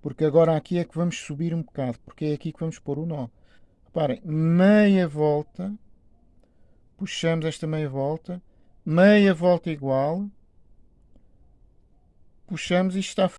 Porque agora aqui é que vamos subir um bocado, porque é aqui que vamos pôr o nó. Reparem, meia volta, puxamos esta meia volta, meia volta igual, puxamos e está